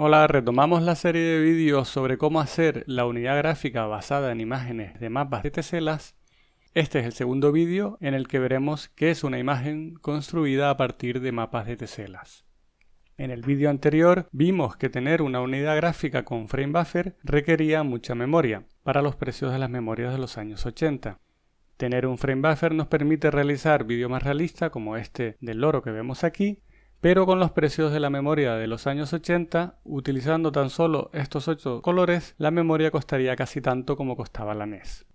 Hola, retomamos la serie de vídeos sobre cómo hacer la unidad gráfica basada en imágenes de mapas de teselas. Este es el segundo vídeo en el que veremos qué es una imagen construida a partir de mapas de teselas. En el vídeo anterior vimos que tener una unidad gráfica con frame buffer requería mucha memoria, para los precios de las memorias de los años 80. Tener un frame buffer nos permite realizar vídeos más realistas como este del loro que vemos aquí, pero con los precios de la memoria de los años 80, utilizando tan solo estos 8 colores, la memoria costaría casi tanto como costaba la NES.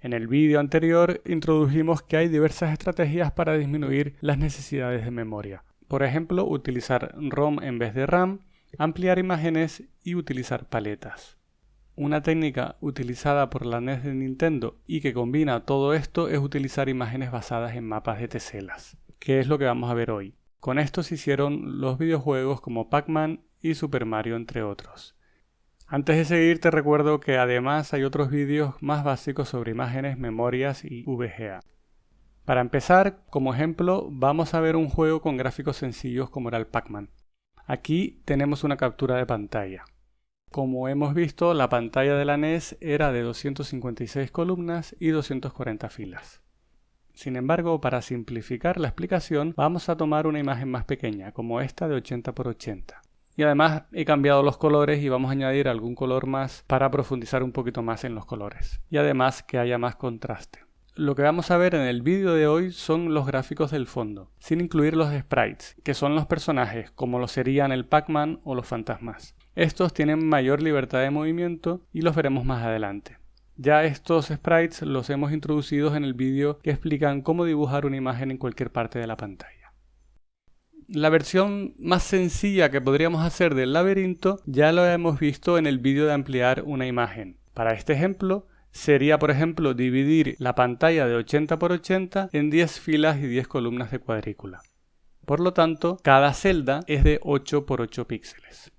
En el vídeo anterior introdujimos que hay diversas estrategias para disminuir las necesidades de memoria. Por ejemplo, utilizar ROM en vez de RAM, ampliar imágenes y utilizar paletas. Una técnica utilizada por la NES de Nintendo y que combina todo esto es utilizar imágenes basadas en mapas de teselas, que es lo que vamos a ver hoy. Con esto se hicieron los videojuegos como Pac-Man y Super Mario entre otros. Antes de seguir te recuerdo que además hay otros vídeos más básicos sobre imágenes, memorias y VGA. Para empezar, como ejemplo, vamos a ver un juego con gráficos sencillos como era el Pac-Man. Aquí tenemos una captura de pantalla. Como hemos visto, la pantalla de la NES era de 256 columnas y 240 filas. Sin embargo, para simplificar la explicación, vamos a tomar una imagen más pequeña, como esta de 80 x 80. Y además he cambiado los colores y vamos a añadir algún color más para profundizar un poquito más en los colores. Y además que haya más contraste. Lo que vamos a ver en el vídeo de hoy son los gráficos del fondo, sin incluir los sprites, que son los personajes, como lo serían el Pac-Man o los fantasmas. Estos tienen mayor libertad de movimiento y los veremos más adelante. Ya estos sprites los hemos introducido en el vídeo que explican cómo dibujar una imagen en cualquier parte de la pantalla. La versión más sencilla que podríamos hacer del laberinto ya lo hemos visto en el vídeo de ampliar una imagen. Para este ejemplo sería por ejemplo dividir la pantalla de 80 x 80 en 10 filas y 10 columnas de cuadrícula. Por lo tanto, cada celda es de 8 x 8 píxeles,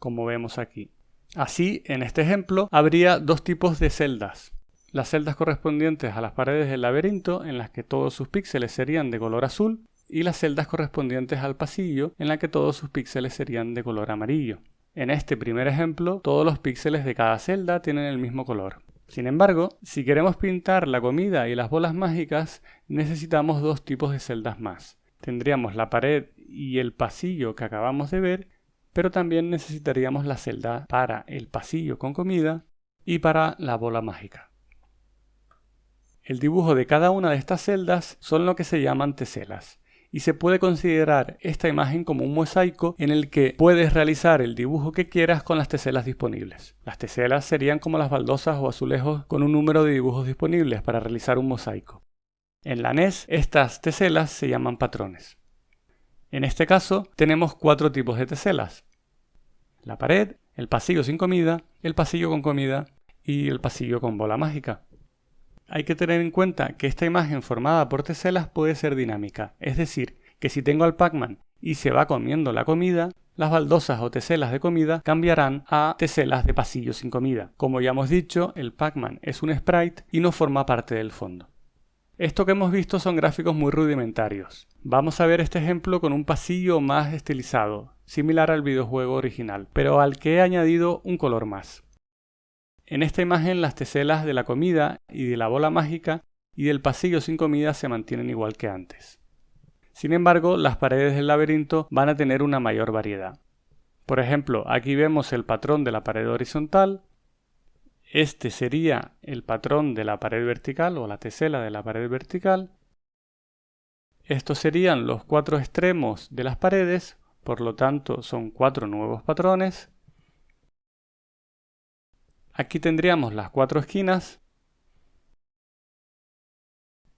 como vemos aquí. Así, en este ejemplo, habría dos tipos de celdas. Las celdas correspondientes a las paredes del laberinto, en las que todos sus píxeles serían de color azul, y las celdas correspondientes al pasillo, en las que todos sus píxeles serían de color amarillo. En este primer ejemplo, todos los píxeles de cada celda tienen el mismo color. Sin embargo, si queremos pintar la comida y las bolas mágicas, necesitamos dos tipos de celdas más. Tendríamos la pared y el pasillo que acabamos de ver, pero también necesitaríamos la celda para el pasillo con comida y para la bola mágica. El dibujo de cada una de estas celdas son lo que se llaman teselas, y se puede considerar esta imagen como un mosaico en el que puedes realizar el dibujo que quieras con las teselas disponibles. Las teselas serían como las baldosas o azulejos con un número de dibujos disponibles para realizar un mosaico. En la NES estas teselas se llaman patrones. En este caso tenemos cuatro tipos de teselas la pared, el pasillo sin comida, el pasillo con comida y el pasillo con bola mágica. Hay que tener en cuenta que esta imagen formada por teselas puede ser dinámica, es decir, que si tengo al Pac-Man y se va comiendo la comida, las baldosas o teselas de comida cambiarán a teselas de pasillo sin comida. Como ya hemos dicho, el Pac-Man es un sprite y no forma parte del fondo. Esto que hemos visto son gráficos muy rudimentarios. Vamos a ver este ejemplo con un pasillo más estilizado, similar al videojuego original, pero al que he añadido un color más. En esta imagen las teselas de la comida y de la bola mágica y del pasillo sin comida se mantienen igual que antes. Sin embargo, las paredes del laberinto van a tener una mayor variedad. Por ejemplo, aquí vemos el patrón de la pared horizontal, este sería el patrón de la pared vertical o la tesela de la pared vertical. Estos serían los cuatro extremos de las paredes, por lo tanto son cuatro nuevos patrones. Aquí tendríamos las cuatro esquinas.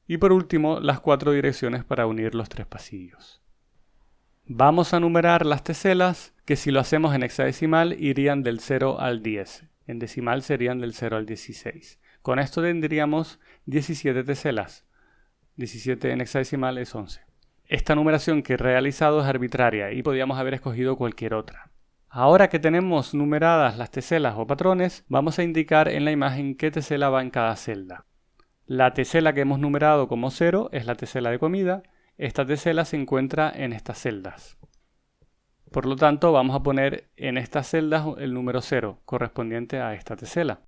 Y por último, las cuatro direcciones para unir los tres pasillos. Vamos a numerar las teselas, que si lo hacemos en hexadecimal irían del 0 al 10 en decimal serían del 0 al 16. Con esto tendríamos 17 teselas. 17 en hexadecimal es 11. Esta numeración que he realizado es arbitraria y podíamos haber escogido cualquier otra. Ahora que tenemos numeradas las teselas o patrones, vamos a indicar en la imagen qué tesela va en cada celda. La tesela que hemos numerado como 0 es la tesela de comida. Esta tesela se encuentra en estas celdas. Por lo tanto, vamos a poner en estas celdas el número 0, correspondiente a esta tesela.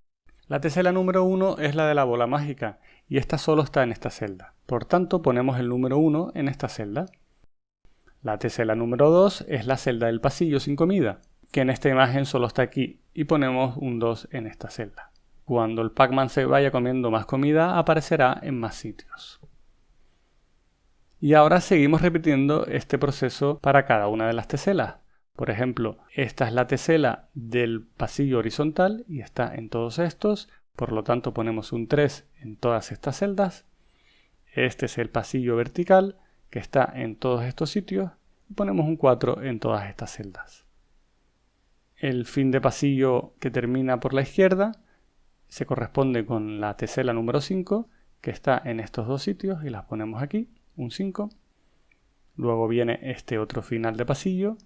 La tesela número 1 es la de la bola mágica, y esta solo está en esta celda. Por tanto, ponemos el número 1 en esta celda. La tesela número 2 es la celda del pasillo sin comida, que en esta imagen solo está aquí, y ponemos un 2 en esta celda. Cuando el Pac-Man se vaya comiendo más comida, aparecerá en más sitios. Y ahora seguimos repitiendo este proceso para cada una de las teselas. Por ejemplo, esta es la tesela del pasillo horizontal y está en todos estos, por lo tanto ponemos un 3 en todas estas celdas. Este es el pasillo vertical que está en todos estos sitios y ponemos un 4 en todas estas celdas. El fin de pasillo que termina por la izquierda se corresponde con la tesela número 5 que está en estos dos sitios y las ponemos aquí un 5. Luego viene este otro final de pasillo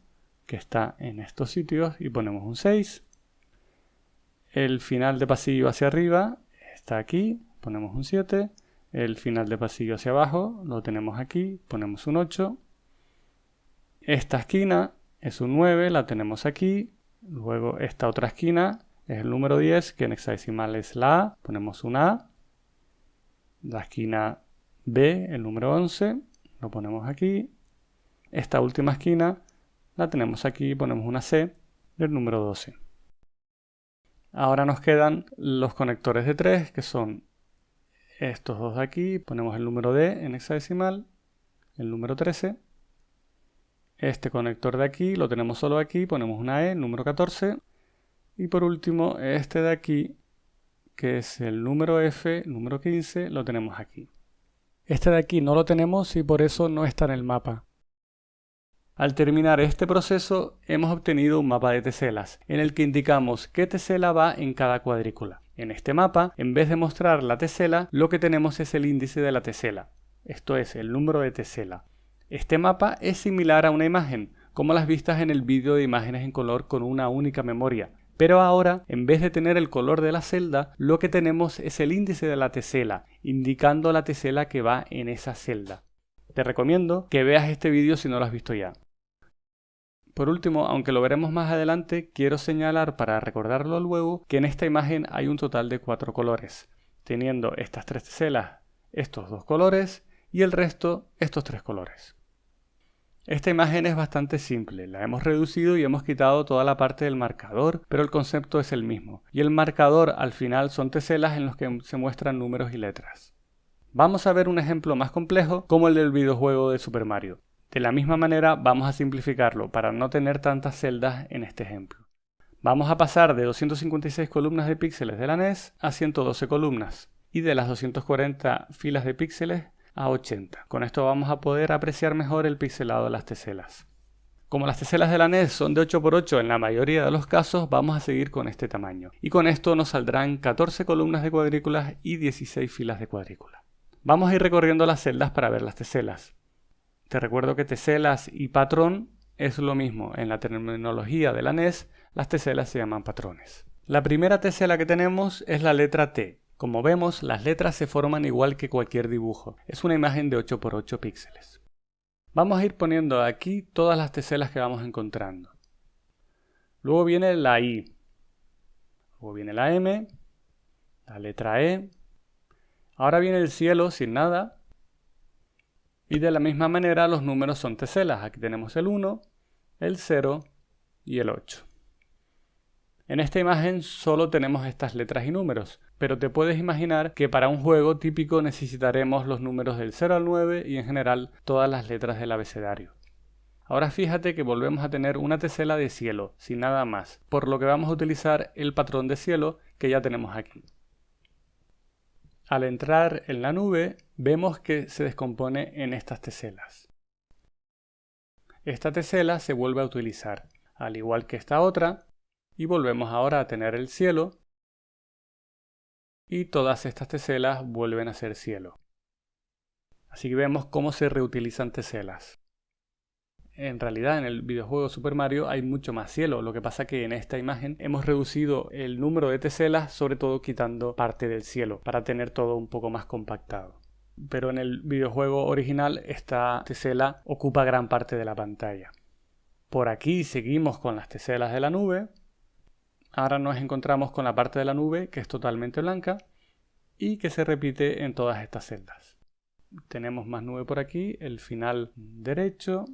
que está en estos sitios y ponemos un 6. El final de pasillo hacia arriba está aquí, ponemos un 7. El final de pasillo hacia abajo lo tenemos aquí, ponemos un 8. Esta esquina es un 9, la tenemos aquí. Luego esta otra esquina es el número 10, que en hexadecimal es la A, ponemos un A. La esquina B, el número 11, lo ponemos aquí. Esta última esquina la tenemos aquí, ponemos una C del número 12. Ahora nos quedan los conectores de 3, que son estos dos de aquí. Ponemos el número D en hexadecimal, el número 13. Este conector de aquí lo tenemos solo aquí, ponemos una E, número 14. Y por último, este de aquí, que es el número F, número 15, lo tenemos aquí. Este de aquí no lo tenemos y por eso no está en el mapa. Al terminar este proceso hemos obtenido un mapa de teselas, en el que indicamos qué tesela va en cada cuadrícula. En este mapa, en vez de mostrar la tesela, lo que tenemos es el índice de la tesela, esto es, el número de tesela. Este mapa es similar a una imagen, como las vistas en el vídeo de imágenes en color con una única memoria, pero ahora, en vez de tener el color de la celda, lo que tenemos es el índice de la tesela, indicando la tesela que va en esa celda. Te recomiendo que veas este vídeo si no lo has visto ya. Por último, aunque lo veremos más adelante, quiero señalar para recordarlo luego que en esta imagen hay un total de cuatro colores, teniendo estas tres teselas estos dos colores y el resto estos tres colores. Esta imagen es bastante simple, la hemos reducido y hemos quitado toda la parte del marcador, pero el concepto es el mismo. Y el marcador al final son teselas en los que se muestran números y letras. Vamos a ver un ejemplo más complejo como el del videojuego de Super Mario. De la misma manera vamos a simplificarlo para no tener tantas celdas en este ejemplo. Vamos a pasar de 256 columnas de píxeles de la NES a 112 columnas y de las 240 filas de píxeles a 80. Con esto vamos a poder apreciar mejor el pixelado de las teselas. Como las teselas de la NES son de 8x8 en la mayoría de los casos, vamos a seguir con este tamaño. Y con esto nos saldrán 14 columnas de cuadrículas y 16 filas de cuadrículas. Vamos a ir recorriendo las celdas para ver las teselas. Te recuerdo que teselas y patrón es lo mismo. En la terminología de la NES, las teselas se llaman patrones. La primera tesela que tenemos es la letra T, como vemos, las letras se forman igual que cualquier dibujo. Es una imagen de 8x8 píxeles. Vamos a ir poniendo aquí todas las teselas que vamos encontrando. Luego viene la I. Luego viene la M. La letra E. Ahora viene el cielo sin nada. Y de la misma manera los números son teselas. Aquí tenemos el 1, el 0 y el 8. En esta imagen solo tenemos estas letras y números, pero te puedes imaginar que para un juego típico necesitaremos los números del 0 al 9 y en general todas las letras del abecedario. Ahora fíjate que volvemos a tener una tesela de cielo, sin nada más, por lo que vamos a utilizar el patrón de cielo que ya tenemos aquí. Al entrar en la nube, vemos que se descompone en estas teselas. Esta tesela se vuelve a utilizar, al igual que esta otra, y volvemos ahora a tener el cielo y todas estas teselas vuelven a ser cielo. Así que vemos cómo se reutilizan teselas. En realidad en el videojuego Super Mario hay mucho más cielo, lo que pasa que en esta imagen hemos reducido el número de teselas, sobre todo quitando parte del cielo, para tener todo un poco más compactado. Pero en el videojuego original esta tesela ocupa gran parte de la pantalla. Por aquí seguimos con las teselas de la nube. Ahora nos encontramos con la parte de la nube que es totalmente blanca y que se repite en todas estas celdas. Tenemos más nube por aquí, el final derecho.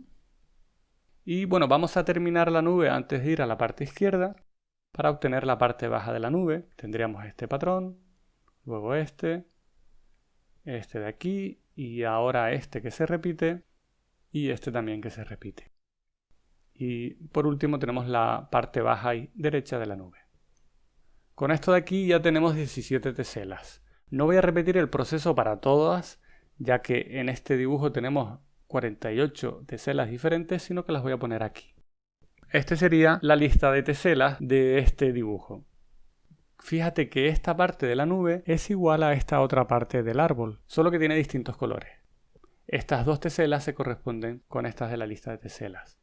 Y bueno, vamos a terminar la nube antes de ir a la parte izquierda. Para obtener la parte baja de la nube tendríamos este patrón, luego este, este de aquí y ahora este que se repite y este también que se repite. Y por último tenemos la parte baja y derecha de la nube. Con esto de aquí ya tenemos 17 teselas. No voy a repetir el proceso para todas, ya que en este dibujo tenemos 48 teselas diferentes, sino que las voy a poner aquí. Este sería la lista de teselas de este dibujo. Fíjate que esta parte de la nube es igual a esta otra parte del árbol, solo que tiene distintos colores. Estas dos teselas se corresponden con estas de la lista de teselas.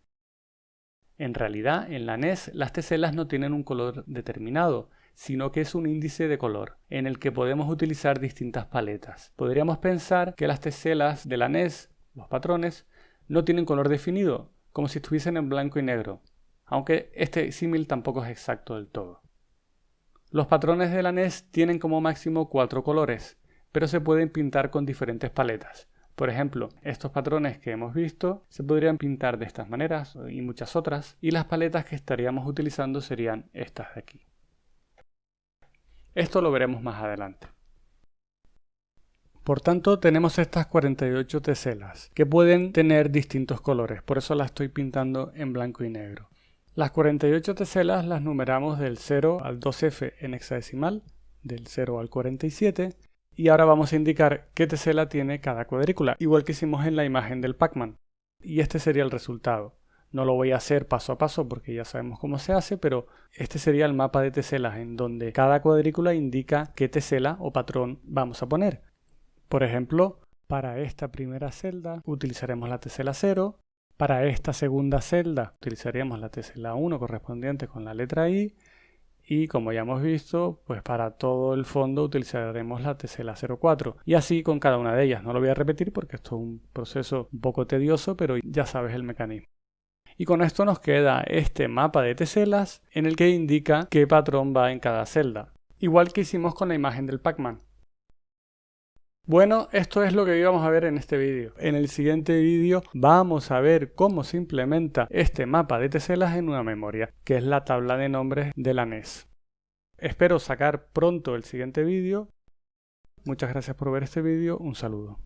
En realidad, en la NES las teselas no tienen un color determinado, sino que es un índice de color, en el que podemos utilizar distintas paletas. Podríamos pensar que las teselas de la NES, los patrones, no tienen color definido, como si estuviesen en blanco y negro, aunque este símil tampoco es exacto del todo. Los patrones de la NES tienen como máximo cuatro colores, pero se pueden pintar con diferentes paletas. Por ejemplo, estos patrones que hemos visto se podrían pintar de estas maneras y muchas otras, y las paletas que estaríamos utilizando serían estas de aquí. Esto lo veremos más adelante. Por tanto, tenemos estas 48 teselas, que pueden tener distintos colores, por eso las estoy pintando en blanco y negro. Las 48 teselas las numeramos del 0 al 2F en hexadecimal, del 0 al 47, y ahora vamos a indicar qué tesela tiene cada cuadrícula, igual que hicimos en la imagen del Pac-Man. Y este sería el resultado. No lo voy a hacer paso a paso porque ya sabemos cómo se hace, pero este sería el mapa de teselas en donde cada cuadrícula indica qué tesela o patrón vamos a poner. Por ejemplo, para esta primera celda utilizaremos la tesela 0, para esta segunda celda utilizaríamos la tesela 1 correspondiente con la letra I y como ya hemos visto, pues para todo el fondo utilizaremos la tesela 04 y así con cada una de ellas. No lo voy a repetir porque esto es un proceso un poco tedioso, pero ya sabes el mecanismo. Y con esto nos queda este mapa de teselas en el que indica qué patrón va en cada celda. Igual que hicimos con la imagen del Pac-Man. Bueno, esto es lo que íbamos a ver en este vídeo. En el siguiente vídeo vamos a ver cómo se implementa este mapa de teselas en una memoria, que es la tabla de nombres de la NES. Espero sacar pronto el siguiente vídeo. Muchas gracias por ver este vídeo, un saludo.